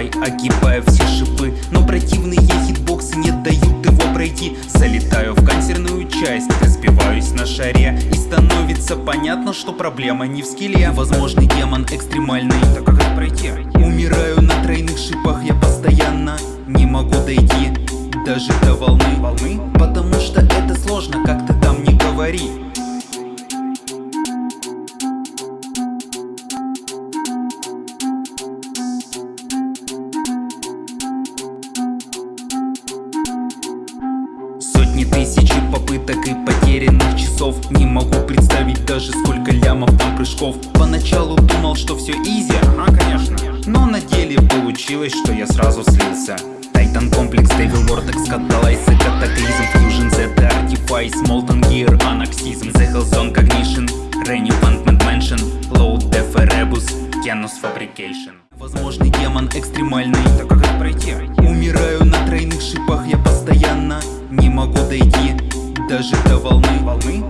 флай, огибая все шипы. Но противные хитбоксы не дают его пройти. Залетаю в канцерную часть, разбиваюсь на шаре. И становится понятно, что проблема не в скилле. Возможный демон экстремальный, Так как это пройти? Умираю на тройных шипах я постоянно Не могу дойти даже до волны. Волны? Потому что это сложно, как ты там не говори Сотни тысяч попыток и потерянных часов Не могу представить даже сколько лямов там прыжков Поначалу думал, что все изи, А, конечно. но на деле получилось, что я сразу слился Тайтан комплекс, Devil Vortex, Catalyze, Cataclysm, Fusion, Z, Artifice, Molten Gear, Anaxism, The Hellzone, Cognition, Renewantment Mansion, Load, Def, Erebus, Janus Fabrication Возможный демон экстремальный, Так как это пройти? Умираю могу дойти даже до волны Волны?